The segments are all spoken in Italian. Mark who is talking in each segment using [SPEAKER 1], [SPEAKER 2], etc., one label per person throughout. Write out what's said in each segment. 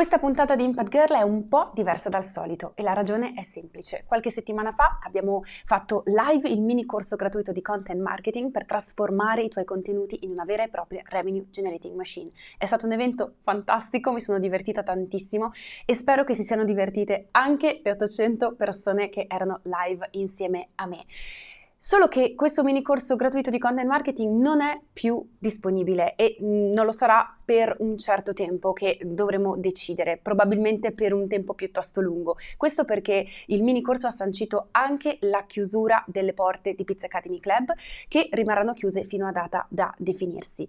[SPEAKER 1] Questa puntata di Impact Girl è un po' diversa dal solito e la ragione è semplice. Qualche settimana fa abbiamo fatto live il mini corso gratuito di content marketing per trasformare i tuoi contenuti in una vera e propria revenue generating machine. È stato un evento fantastico, mi sono divertita tantissimo e spero che si siano divertite anche le 800 persone che erano live insieme a me. Solo che questo mini corso gratuito di content marketing non è più disponibile e mm, non lo sarà per un certo tempo che dovremo decidere, probabilmente per un tempo piuttosto lungo. Questo perché il mini corso ha sancito anche la chiusura delle porte di Pizza Academy Club che rimarranno chiuse fino a data da definirsi.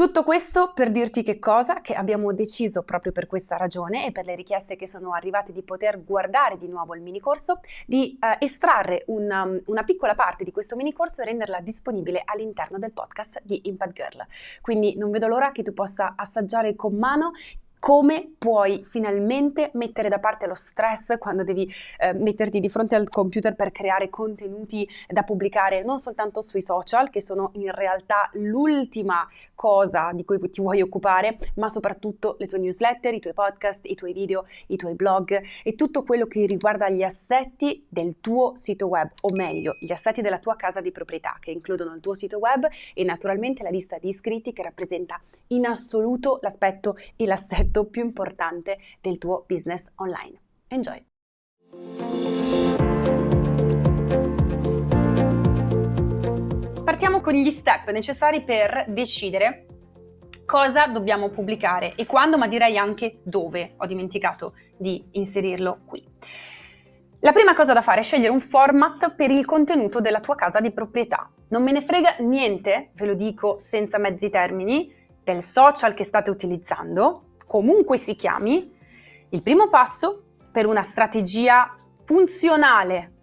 [SPEAKER 1] Tutto questo per dirti che cosa? Che abbiamo deciso proprio per questa ragione e per le richieste che sono arrivate di poter guardare di nuovo il mini corso, di uh, estrarre una, um, una piccola parte di questo mini corso e renderla disponibile all'interno del podcast di Impact Girl. Quindi non vedo l'ora che tu possa assaggiare con mano come puoi finalmente mettere da parte lo stress quando devi eh, metterti di fronte al computer per creare contenuti da pubblicare non soltanto sui social, che sono in realtà l'ultima cosa di cui ti vuoi occupare, ma soprattutto le tue newsletter, i tuoi podcast, i tuoi video, i tuoi blog e tutto quello che riguarda gli assetti del tuo sito web, o meglio, gli assetti della tua casa di proprietà, che includono il tuo sito web e naturalmente la lista di iscritti che rappresenta in assoluto l'aspetto e l'assetto l'aspetto più importante del tuo business online. Enjoy! Partiamo con gli step necessari per decidere cosa dobbiamo pubblicare e quando, ma direi anche dove. Ho dimenticato di inserirlo qui. La prima cosa da fare è scegliere un format per il contenuto della tua casa di proprietà. Non me ne frega niente, ve lo dico senza mezzi termini, del social che state utilizzando, comunque si chiami, il primo passo per una strategia funzionale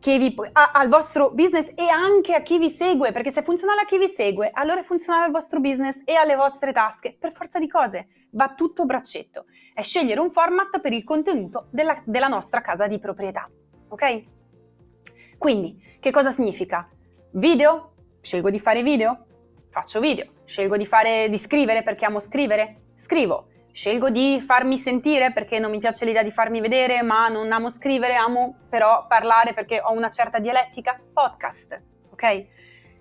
[SPEAKER 1] vi, a, al vostro business e anche a chi vi segue, perché se è funzionale a chi vi segue, allora è funzionale al vostro business e alle vostre tasche, per forza di cose, va tutto braccetto. È scegliere un format per il contenuto della, della nostra casa di proprietà, ok? Quindi, che cosa significa? Video? Scelgo di fare video? Faccio video. Scelgo di, fare, di scrivere perché amo scrivere? Scrivo. Scelgo di farmi sentire perché non mi piace l'idea di farmi vedere, ma non amo scrivere, amo però parlare perché ho una certa dialettica. Podcast, ok?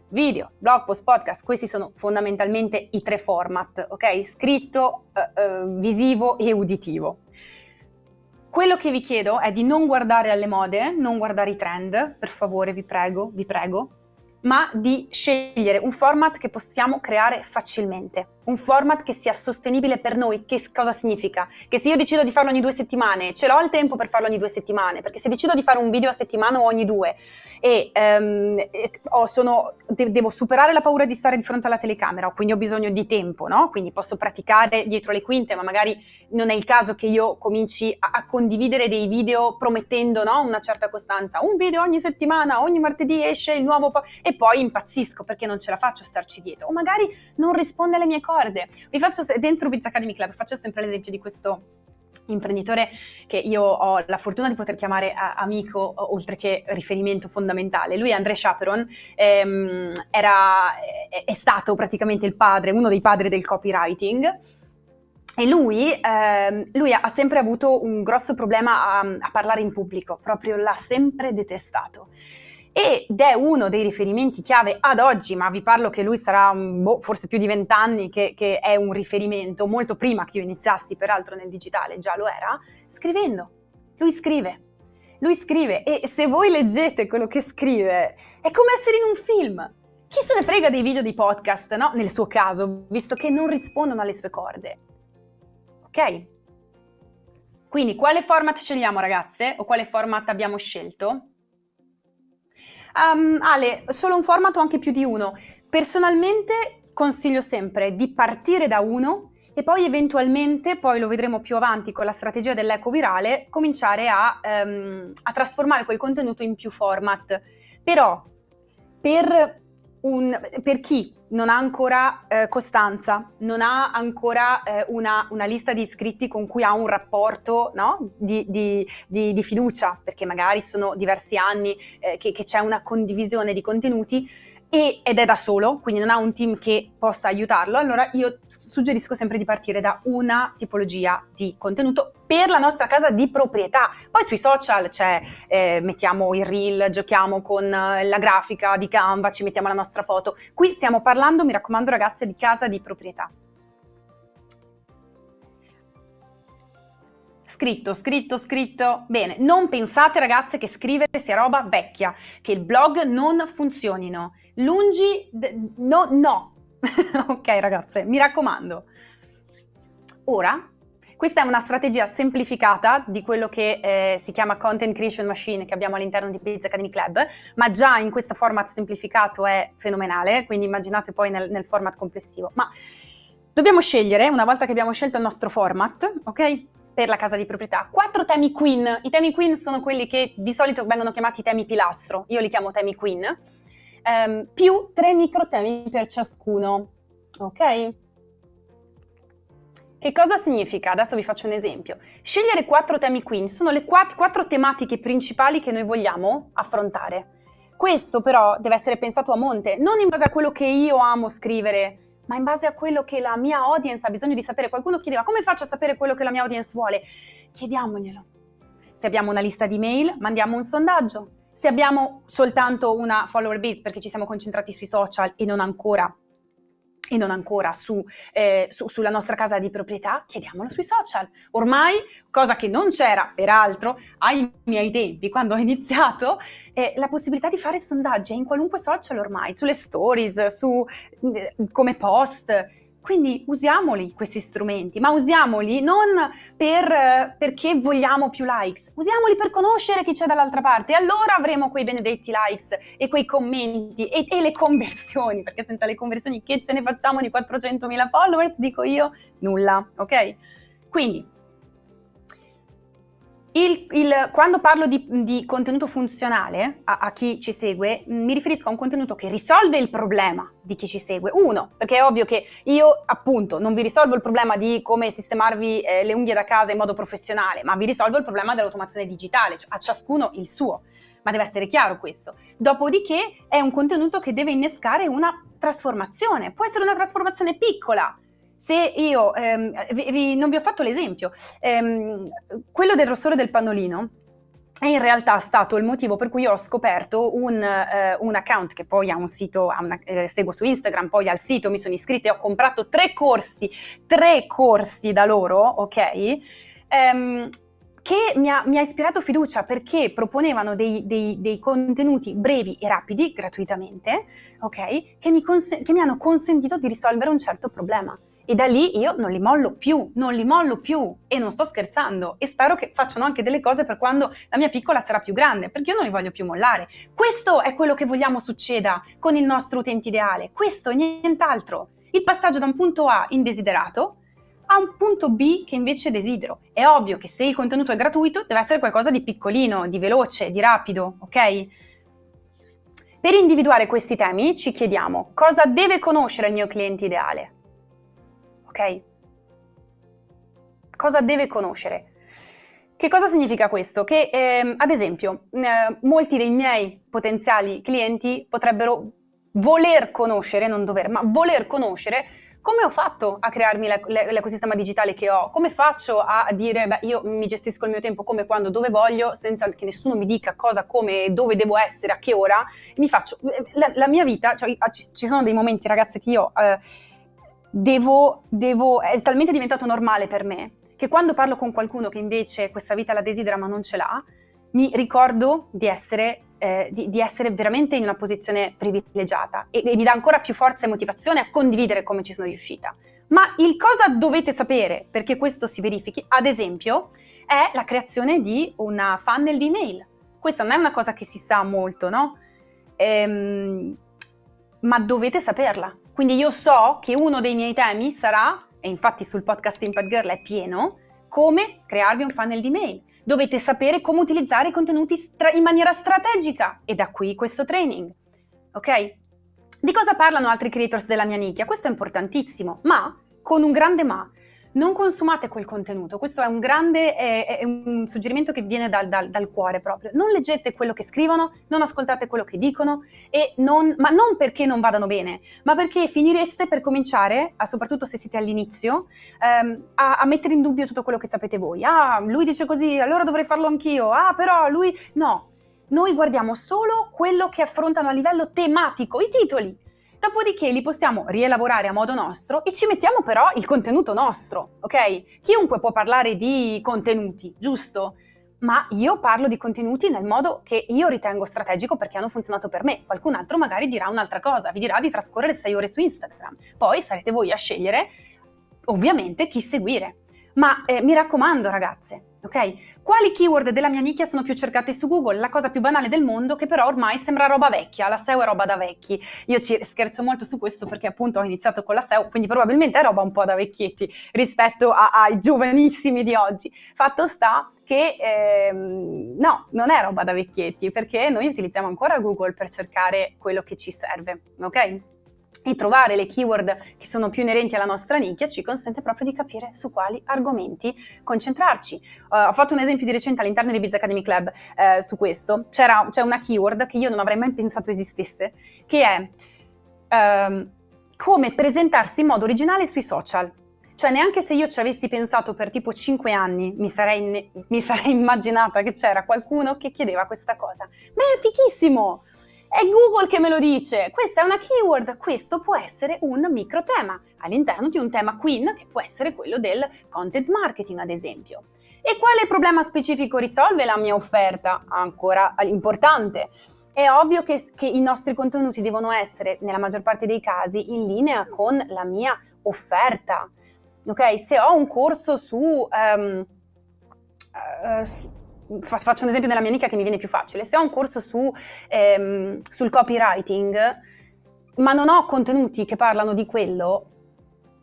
[SPEAKER 1] Video, blog post, podcast, questi sono fondamentalmente i tre format, ok? Scritto, eh, eh, visivo e uditivo. Quello che vi chiedo è di non guardare alle mode, non guardare i trend, per favore, vi prego, vi prego, ma di scegliere un format che possiamo creare facilmente un format che sia sostenibile per noi. Che cosa significa? Che se io decido di farlo ogni due settimane, ce l'ho il tempo per farlo ogni due settimane, perché se decido di fare un video a settimana o ogni due e, um, e oh, sono, de devo superare la paura di stare di fronte alla telecamera, quindi ho bisogno di tempo, no? Quindi posso praticare dietro le quinte, ma magari non è il caso che io cominci a, a condividere dei video promettendo no? una certa costanza. Un video ogni settimana, ogni martedì esce il nuovo e poi impazzisco perché non ce la faccio a starci dietro. O magari non risponde alle mie cose corde. Vi faccio, dentro Pizza Academy Club, faccio sempre l'esempio di questo imprenditore che io ho la fortuna di poter chiamare amico oltre che riferimento fondamentale. Lui è André Chaperon, ehm, era, è, stato praticamente il padre, uno dei padri del copywriting e lui, ehm, lui ha sempre avuto un grosso problema a, a parlare in pubblico, proprio l'ha sempre detestato ed è uno dei riferimenti chiave ad oggi, ma vi parlo che lui sarà boh, forse più di vent'anni che, che è un riferimento, molto prima che io iniziassi peraltro nel digitale, già lo era, scrivendo. Lui scrive. Lui scrive e se voi leggete quello che scrive è come essere in un film. Chi se ne frega dei video di podcast, no? Nel suo caso, visto che non rispondono alle sue corde. Ok? Quindi quale format scegliamo ragazze? O quale format abbiamo scelto? Um, Ale, solo un format o anche più di uno? Personalmente consiglio sempre di partire da uno e poi eventualmente, poi lo vedremo più avanti con la strategia dell'eco virale, cominciare a, um, a trasformare quel contenuto in più format. Però per, un, per chi non ha ancora eh, costanza, non ha ancora eh, una, una, lista di iscritti con cui ha un rapporto no? di, di, di, di, fiducia, perché magari sono diversi anni eh, che, c'è una condivisione di contenuti, e, ed è da solo, quindi non ha un team che possa aiutarlo, allora io suggerisco sempre di partire da una tipologia di contenuto per la nostra casa di proprietà. Poi sui social c'è, eh, mettiamo il reel, giochiamo con eh, la grafica di Canva, ci mettiamo la nostra foto. Qui stiamo parlando, mi raccomando ragazze, di casa di proprietà. Scritto, scritto, scritto. Bene, non pensate ragazze che scrivere sia roba vecchia, che il blog non funzionino. Lungi, no, no. ok ragazze, mi raccomando. Ora, questa è una strategia semplificata di quello che eh, si chiama Content Creation Machine che abbiamo all'interno di Biz Academy Club, ma già in questo format semplificato è fenomenale, quindi immaginate poi nel, nel format complessivo. Ma dobbiamo scegliere, una volta che abbiamo scelto il nostro format, ok? Per la casa di proprietà. Quattro temi queen. I temi queen sono quelli che di solito vengono chiamati temi pilastro, io li chiamo temi queen, um, più tre micro temi per ciascuno. Ok? Che cosa significa? Adesso vi faccio un esempio. Scegliere quattro temi queen sono le quattro tematiche principali che noi vogliamo affrontare. Questo però deve essere pensato a monte, non in base a quello che io amo scrivere ma in base a quello che la mia audience ha bisogno di sapere. Qualcuno chiedeva come faccio a sapere quello che la mia audience vuole? Chiediamoglielo. Se abbiamo una lista di mail, mandiamo un sondaggio. Se abbiamo soltanto una follower base perché ci siamo concentrati sui social e non ancora e non ancora su, eh, su, sulla nostra casa di proprietà, chiediamolo sui social. Ormai, cosa che non c'era peraltro ai miei tempi, quando ho iniziato, è la possibilità di fare sondaggi in qualunque social ormai, sulle stories, su, eh, come post, quindi usiamoli questi strumenti, ma usiamoli non per, perché vogliamo più likes, usiamoli per conoscere chi c'è dall'altra parte. Allora avremo quei benedetti likes e quei commenti e, e, le conversioni, perché senza le conversioni che ce ne facciamo di 400.000 followers, dico io, nulla, ok? Quindi il, il, quando parlo di, di contenuto funzionale a, a, chi ci segue, mi riferisco a un contenuto che risolve il problema di chi ci segue. Uno, perché è ovvio che io appunto non vi risolvo il problema di come sistemarvi eh, le unghie da casa in modo professionale, ma vi risolvo il problema dell'automazione digitale, cioè a ciascuno il suo. Ma deve essere chiaro questo. Dopodiché è un contenuto che deve innescare una trasformazione. Può essere una trasformazione piccola, se io, ehm, vi, vi, non vi ho fatto l'esempio, ehm, quello del rossore del pannolino è in realtà stato il motivo per cui ho scoperto un, eh, un account che poi ha un sito, ha una, eh, seguo su Instagram, poi al sito mi sono iscritta e ho comprato tre corsi, tre corsi da loro, ok? Ehm, che mi ha, mi ha, ispirato fiducia perché proponevano dei, dei, dei, contenuti brevi e rapidi, gratuitamente, ok? Che mi, che mi hanno consentito di risolvere un certo problema. E da lì io non li mollo più, non li mollo più e non sto scherzando e spero che facciano anche delle cose per quando la mia piccola sarà più grande, perché io non li voglio più mollare. Questo è quello che vogliamo succeda con il nostro utente ideale, questo e nient'altro. Il passaggio da un punto A indesiderato a un punto B che invece desidero. È ovvio che se il contenuto è gratuito deve essere qualcosa di piccolino, di veloce, di rapido, ok? Per individuare questi temi ci chiediamo cosa deve conoscere il mio cliente ideale ok? Cosa deve conoscere? Che cosa significa questo? Che eh, ad esempio eh, molti dei miei potenziali clienti potrebbero voler conoscere, non dover, ma voler conoscere come ho fatto a crearmi l'ecosistema digitale che ho? Come faccio a dire, beh, io mi gestisco il mio tempo come, quando, dove voglio, senza che nessuno mi dica cosa, come, dove devo essere, a che ora? Mi faccio, la, la mia vita, cioè, ci sono dei momenti, ragazze, che io... Eh, devo, devo, è talmente diventato normale per me che quando parlo con qualcuno che invece questa vita la desidera ma non ce l'ha, mi ricordo di essere, eh, di, di essere veramente in una posizione privilegiata e, e mi dà ancora più forza e motivazione a condividere come ci sono riuscita. Ma il cosa dovete sapere perché questo si verifichi, ad esempio, è la creazione di una funnel di email. Questa non è una cosa che si sa molto, no? Ehm, ma dovete saperla. Quindi io so che uno dei miei temi sarà, e infatti sul podcast Impact Girl è pieno, come crearvi un funnel di mail. Dovete sapere come utilizzare i contenuti in maniera strategica e da qui questo training. Ok? Di cosa parlano altri creators della mia nicchia? Questo è importantissimo, ma con un grande ma. Non consumate quel contenuto. Questo è un grande è, è un suggerimento che viene dal, dal, dal, cuore proprio. Non leggete quello che scrivono, non ascoltate quello che dicono, non, ma non perché non vadano bene, ma perché finireste per cominciare, soprattutto se siete all'inizio, ehm, a, a mettere in dubbio tutto quello che sapete voi. Ah, lui dice così, allora dovrei farlo anch'io. Ah, però lui... No, noi guardiamo solo quello che affrontano a livello tematico, i titoli. Dopodiché li possiamo rielaborare a modo nostro e ci mettiamo però il contenuto nostro, ok? Chiunque può parlare di contenuti, giusto? Ma io parlo di contenuti nel modo che io ritengo strategico perché hanno funzionato per me. Qualcun altro magari dirà un'altra cosa, vi dirà di trascorrere 6 ore su Instagram. Poi sarete voi a scegliere, ovviamente, chi seguire. Ma eh, mi raccomando, ragazze, ok? Quali keyword della mia nicchia sono più cercate su Google? La cosa più banale del mondo che però ormai sembra roba vecchia, la SEO è roba da vecchi. Io ci scherzo molto su questo perché appunto ho iniziato con la SEO, quindi probabilmente è roba un po' da vecchietti rispetto a, ai giovanissimi di oggi. Fatto sta che ehm, no, non è roba da vecchietti perché noi utilizziamo ancora Google per cercare quello che ci serve, ok? E trovare le keyword che sono più inerenti alla nostra nicchia ci consente proprio di capire su quali argomenti concentrarci. Uh, ho fatto un esempio di recente all'interno di Biz Academy Club uh, su questo. C'è una keyword che io non avrei mai pensato esistesse, che è uh, come presentarsi in modo originale sui social. Cioè neanche se io ci avessi pensato per tipo 5 anni mi sarei, mi sarei immaginata che c'era qualcuno che chiedeva questa cosa. Beh, è fichissimo! È Google che me lo dice. Questa è una keyword. Questo può essere un micro tema all'interno di un tema queen che può essere quello del content marketing, ad esempio. E quale problema specifico risolve la mia offerta? Ancora importante. È ovvio che, che, i nostri contenuti devono essere, nella maggior parte dei casi, in linea con la mia offerta. Ok? Se ho un corso su, um, uh, faccio un esempio nella mia amica che mi viene più facile, se ho un corso su, ehm, sul copywriting, ma non ho contenuti che parlano di quello,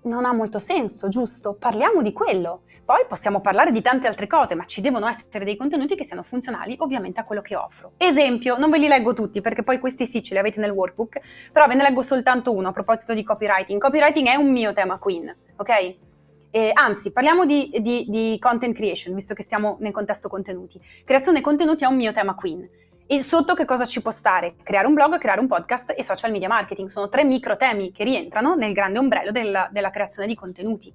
[SPEAKER 1] non ha molto senso, giusto? Parliamo di quello. Poi possiamo parlare di tante altre cose, ma ci devono essere dei contenuti che siano funzionali ovviamente a quello che offro. Esempio, non ve li leggo tutti perché poi questi sì ce li avete nel workbook, però ve ne leggo soltanto uno a proposito di copywriting. Copywriting è un mio tema queen, ok? Eh, anzi, parliamo di, di, di, content creation, visto che siamo nel contesto contenuti. Creazione contenuti è un mio tema queen. E sotto che cosa ci può stare? Creare un blog, creare un podcast e social media marketing. Sono tre micro temi che rientrano nel grande ombrello della, della creazione di contenuti.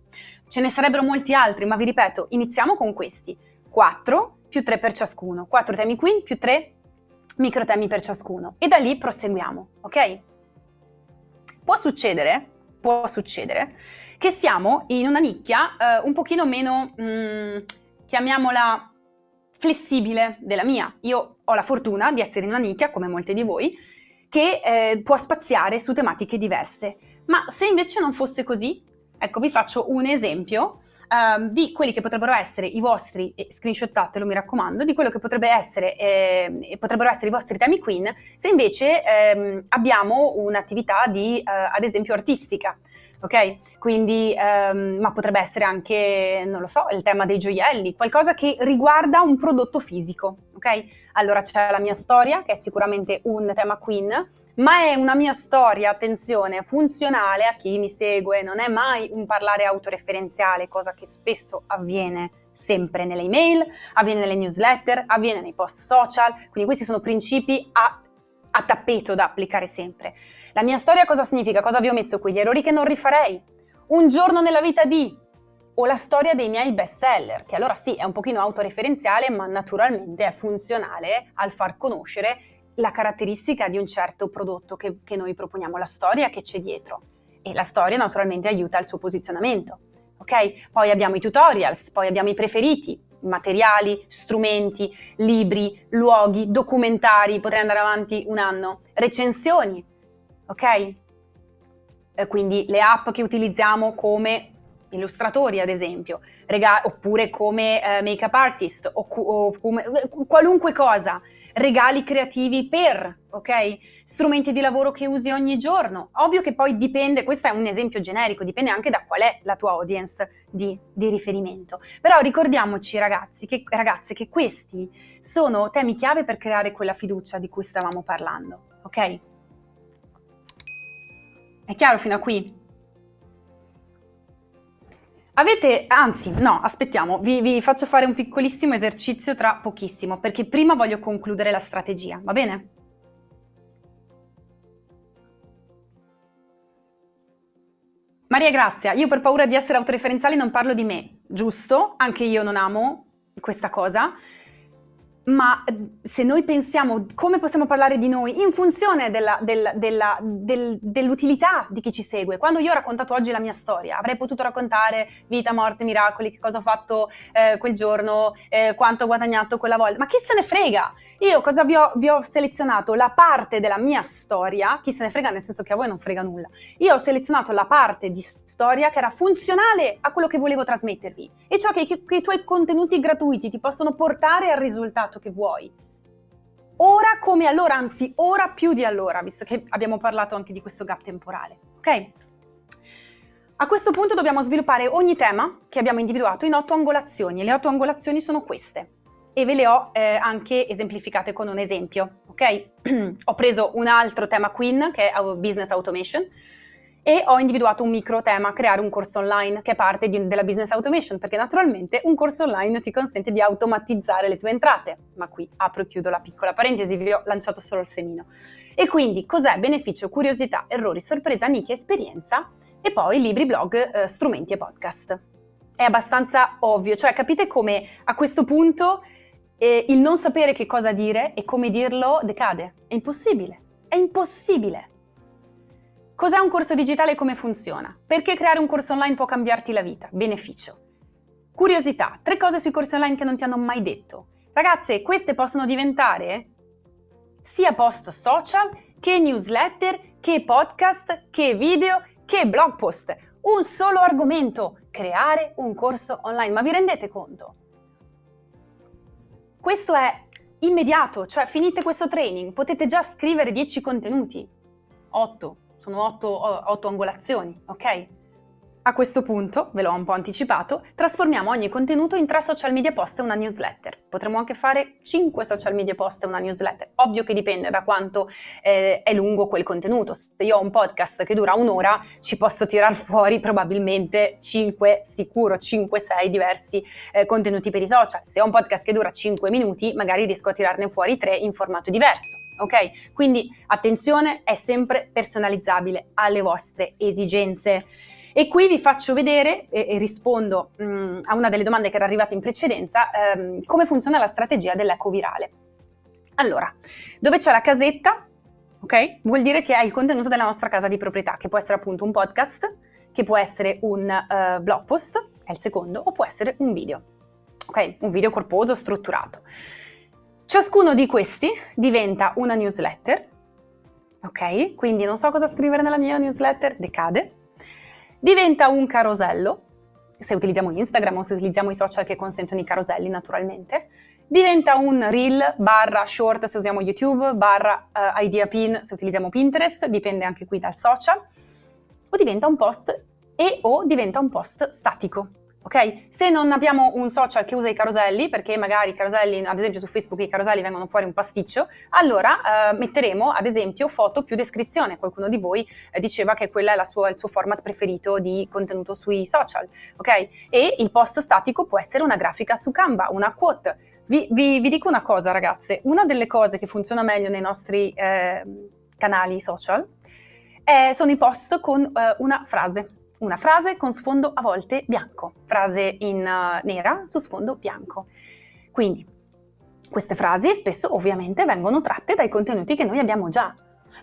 [SPEAKER 1] Ce ne sarebbero molti altri, ma vi ripeto, iniziamo con questi. 4 più 3 per ciascuno. 4 temi queen più 3 micro temi per ciascuno. E da lì proseguiamo, ok? Può succedere, può succedere che siamo in una nicchia eh, un pochino meno, mh, mm, chiamiamola flessibile della mia. Io ho la fortuna di essere in una nicchia, come molti di voi, che eh, può spaziare su tematiche diverse. Ma se invece non fosse così, ecco vi faccio un esempio uh, di quelli che potrebbero essere i vostri, eh, screenshottatelo mi raccomando, di quello che potrebbe essere, eh, potrebbero essere i vostri temi queen, se invece ehm, abbiamo un'attività di, uh, ad esempio, artistica ok? Quindi, um, ma potrebbe essere anche, non lo so, il tema dei gioielli, qualcosa che riguarda un prodotto fisico, ok? Allora c'è la mia storia, che è sicuramente un tema queen, ma è una mia storia, attenzione, funzionale a chi mi segue, non è mai un parlare autoreferenziale, cosa che spesso avviene sempre nelle email, avviene nelle newsletter, avviene nei post social, quindi questi sono principi a, a tappeto da applicare sempre. La mia storia cosa significa? Cosa vi ho messo qui? Gli errori che non rifarei. Un giorno nella vita di o la storia dei miei best seller, che allora sì è un pochino autoreferenziale, ma naturalmente è funzionale al far conoscere la caratteristica di un certo prodotto che, che noi proponiamo, la storia che c'è dietro. E la storia naturalmente aiuta il suo posizionamento. Ok? Poi abbiamo i tutorials, poi abbiamo i preferiti, materiali, strumenti, libri, luoghi, documentari, potrei andare avanti un anno, recensioni, ok? Eh, quindi le app che utilizziamo come illustratori ad esempio, oppure come eh, make-up artist o, o come, qualunque cosa, regali creativi per, ok? Strumenti di lavoro che usi ogni giorno. Ovvio che poi dipende, questo è un esempio generico, dipende anche da qual è la tua audience di, di riferimento. Però ricordiamoci ragazzi, che, ragazze che questi sono temi chiave per creare quella fiducia di cui stavamo parlando, ok? È chiaro fino a qui? Avete, anzi, no, aspettiamo, vi, vi, faccio fare un piccolissimo esercizio tra pochissimo, perché prima voglio concludere la strategia, va bene? Maria Grazia, io per paura di essere autoreferenziale non parlo di me, giusto? Anche io non amo questa cosa, ma eh, se noi pensiamo come possiamo parlare di noi in funzione della, del, dell'utilità di chi ci segue, quando io ho raccontato oggi la mia storia, avrei potuto raccontare vita, morte, miracoli, che cosa ho fatto eh, quel giorno, eh, quanto ho guadagnato quella volta, ma chi se ne frega? Io cosa vi ho, vi ho selezionato? La parte della mia storia, chi se ne frega nel senso che a voi non frega nulla, io ho selezionato la parte di storia che era funzionale a quello che volevo trasmettervi e ciò che, che, che i tuoi contenuti gratuiti ti possono portare al risultato risultato che vuoi. Ora come allora, anzi ora più di allora, visto che abbiamo parlato anche di questo gap temporale, ok? A questo punto dobbiamo sviluppare ogni tema che abbiamo individuato in otto angolazioni e le otto angolazioni sono queste e ve le ho eh, anche esemplificate con un esempio, ok? ho preso un altro tema Queen che è Business Automation e ho individuato un micro tema, creare un corso online che è parte di, della business automation, perché naturalmente un corso online ti consente di automatizzare le tue entrate, ma qui apro e chiudo la piccola parentesi, vi ho lanciato solo il semino. E quindi cos'è beneficio, curiosità, errori, sorpresa, nicchia, esperienza e poi libri, blog, eh, strumenti e podcast. È abbastanza ovvio, cioè capite come a questo punto eh, il non sapere che cosa dire e come dirlo decade. È impossibile, è impossibile. Cos'è un corso digitale e come funziona? Perché creare un corso online può cambiarti la vita? Beneficio. Curiosità, tre cose sui corsi online che non ti hanno mai detto. Ragazze, queste possono diventare sia post social che newsletter, che podcast, che video, che blog post. Un solo argomento, creare un corso online. Ma vi rendete conto? Questo è immediato, cioè finite questo training, potete già scrivere 10 contenuti, 8, sono otto, otto angolazioni, ok? A questo punto, ve l'ho un po' anticipato, trasformiamo ogni contenuto in tre social media post e una newsletter. Potremmo anche fare cinque social media post e una newsletter. Ovvio che dipende da quanto eh, è lungo quel contenuto. Se io ho un podcast che dura un'ora, ci posso tirar fuori probabilmente 5, sicuro 5-6 diversi eh, contenuti per i social. Se ho un podcast che dura 5 minuti, magari riesco a tirarne fuori 3 in formato diverso. Ok? Quindi attenzione, è sempre personalizzabile alle vostre esigenze. E qui vi faccio vedere e, e rispondo mh, mm, a una delle domande che era arrivata in precedenza, ehm, come funziona la strategia dell'eco virale. Allora, dove c'è la casetta, ok? Vuol dire che è il contenuto della nostra casa di proprietà, che può essere appunto un podcast, che può essere un uh, blog post, è il secondo, o può essere un video, ok? Un video corposo, strutturato. Ciascuno di questi diventa una newsletter, ok? Quindi non so cosa scrivere nella mia newsletter, decade, diventa un carosello, se utilizziamo Instagram o se utilizziamo i social che consentono i caroselli naturalmente, diventa un reel barra short se usiamo YouTube, barra uh, idea pin se utilizziamo Pinterest, dipende anche qui dal social, o diventa un post e o diventa un post statico ok? Se non abbiamo un social che usa i caroselli, perché magari i caroselli, ad esempio su Facebook i caroselli vengono fuori un pasticcio, allora eh, metteremo ad esempio foto più descrizione. Qualcuno di voi eh, diceva che quello è sua, il suo format preferito di contenuto sui social, ok? E il post statico può essere una grafica su Canva, una quote. Vi, vi, vi dico una cosa ragazze, una delle cose che funziona meglio nei nostri eh, canali social eh, sono i post con eh, una frase una frase con sfondo a volte bianco, frase in uh, nera su sfondo bianco. Quindi queste frasi spesso ovviamente vengono tratte dai contenuti che noi abbiamo già.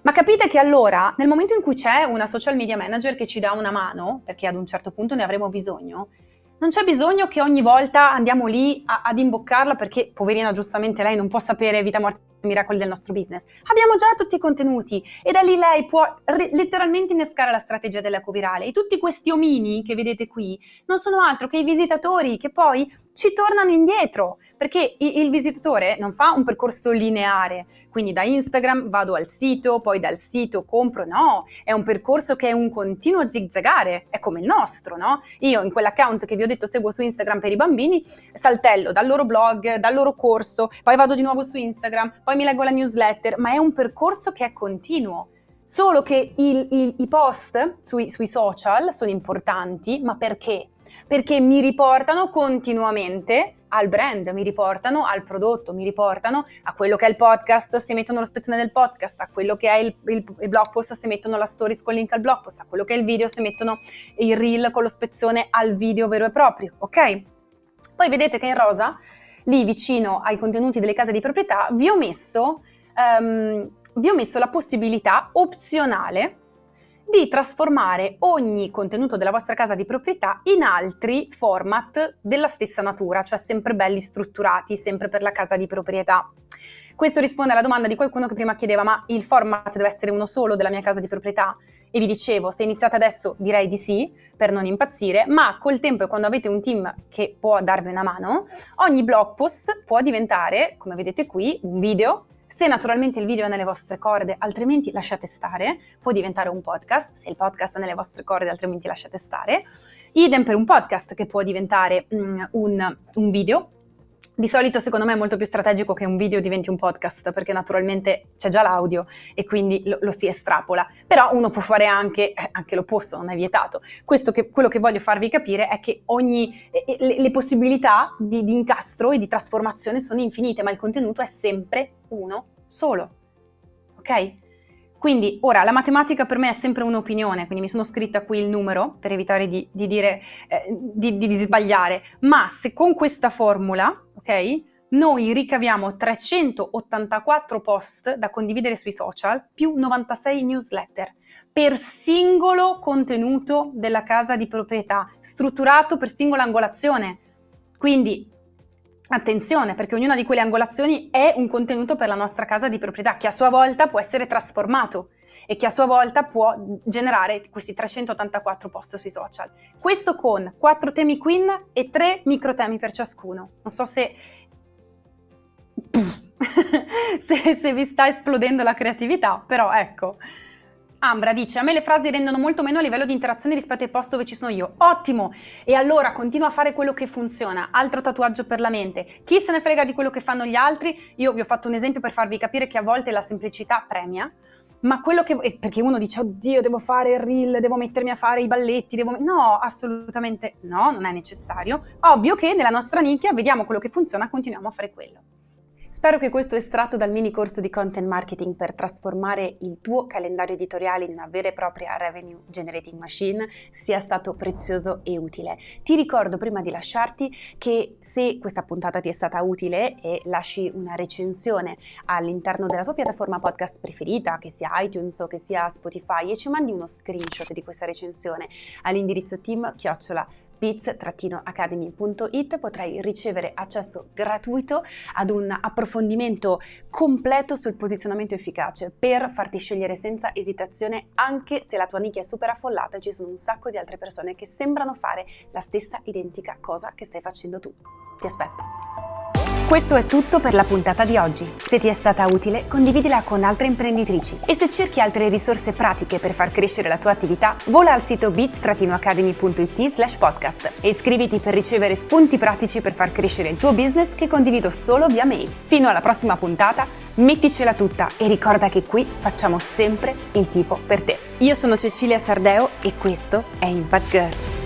[SPEAKER 1] Ma capite che allora, nel momento in cui c'è una social media manager che ci dà una mano, perché ad un certo punto ne avremo bisogno, non c'è bisogno che ogni volta andiamo lì a, ad imboccarla perché, poverina, giustamente lei non può sapere vita, morte miracoli del nostro business. Abbiamo già tutti i contenuti e da lì lei può letteralmente innescare la strategia dell'eco virale. E tutti questi omini che vedete qui non sono altro che i visitatori che poi ci tornano indietro, perché il, visitatore non fa un percorso lineare, quindi da Instagram vado al sito, poi dal sito compro, no, è un percorso che è un continuo zigzagare, è come il nostro, no? Io in quell'account che vi ho detto seguo su Instagram per i bambini, saltello dal loro blog, dal loro corso, poi vado di nuovo su Instagram, poi mi leggo la newsletter, ma è un percorso che è continuo. Solo che il, il, i post sui, sui social sono importanti, ma perché? perché mi riportano continuamente al brand, mi riportano al prodotto, mi riportano a quello che è il podcast se mettono lo spezzone del podcast, a quello che è il, il, il, blog post se mettono la stories con link al blog post, a quello che è il video se mettono il reel con lo spezzone al video vero e proprio, ok? Poi vedete che in rosa, lì vicino ai contenuti delle case di proprietà, vi ho messo, um, vi ho messo la possibilità opzionale di trasformare ogni contenuto della vostra casa di proprietà in altri format della stessa natura, cioè sempre belli strutturati, sempre per la casa di proprietà. Questo risponde alla domanda di qualcuno che prima chiedeva ma il format deve essere uno solo della mia casa di proprietà? E vi dicevo, se iniziate adesso direi di sì, per non impazzire, ma col tempo e quando avete un team che può darvi una mano, ogni blog post può diventare, come vedete qui, un video. Se naturalmente il video è nelle vostre corde, altrimenti lasciate stare, può diventare un podcast, se il podcast è nelle vostre corde, altrimenti lasciate stare. Idem per un podcast che può diventare mm, un, un video, di solito secondo me è molto più strategico che un video diventi un podcast perché naturalmente c'è già l'audio e quindi lo, lo si estrapola, però uno può fare anche, eh, anche l'opposto, non è vietato. Che, quello che voglio farvi capire è che ogni, le, le, possibilità di, di incastro e di trasformazione sono infinite, ma il contenuto è sempre uno solo. Ok? Quindi ora la matematica per me è sempre un'opinione, quindi mi sono scritta qui il numero per evitare di, di dire, eh, di, di, sbagliare, ma se con questa formula, ok, noi ricaviamo 384 post da condividere sui social più 96 newsletter per singolo contenuto della casa di proprietà, strutturato per singola angolazione. Quindi Attenzione, perché ognuna di quelle angolazioni è un contenuto per la nostra casa di proprietà, che a sua volta può essere trasformato e che a sua volta può generare questi 384 post sui social. Questo con 4 temi queen e 3 micro temi per ciascuno. Non so se... se, se vi sta esplodendo la creatività, però ecco... Ambra dice, a me le frasi rendono molto meno a livello di interazione rispetto ai post dove ci sono io. Ottimo! E allora continua a fare quello che funziona. Altro tatuaggio per la mente. Chi se ne frega di quello che fanno gli altri? Io vi ho fatto un esempio per farvi capire che a volte la semplicità premia. Ma quello che... perché uno dice, oddio, devo fare il reel, devo mettermi a fare i balletti, devo... No, assolutamente no, non è necessario. Ovvio che nella nostra nicchia vediamo quello che funziona, continuiamo a fare quello. Spero che questo estratto dal mini corso di content marketing per trasformare il tuo calendario editoriale in una vera e propria revenue generating machine sia stato prezioso e utile. Ti ricordo prima di lasciarti che se questa puntata ti è stata utile e lasci una recensione all'interno della tua piattaforma podcast preferita, che sia iTunes o che sia Spotify, e ci mandi uno screenshot di questa recensione all'indirizzo team biz-academy.it potrai ricevere accesso gratuito ad un approfondimento completo sul posizionamento efficace per farti scegliere senza esitazione anche se la tua nicchia è super affollata e ci sono un sacco di altre persone che sembrano fare la stessa identica cosa che stai facendo tu. Ti aspetto! Questo è tutto per la puntata di oggi. Se ti è stata utile, condividila con altre imprenditrici e se cerchi altre risorse pratiche per far crescere la tua attività, vola al sito bits-academy.it slash podcast e iscriviti per ricevere spunti pratici per far crescere il tuo business che condivido solo via mail. Fino alla prossima puntata, metticela tutta e ricorda che qui facciamo sempre il tifo per te. Io sono Cecilia Sardeo e questo è Impact Girl.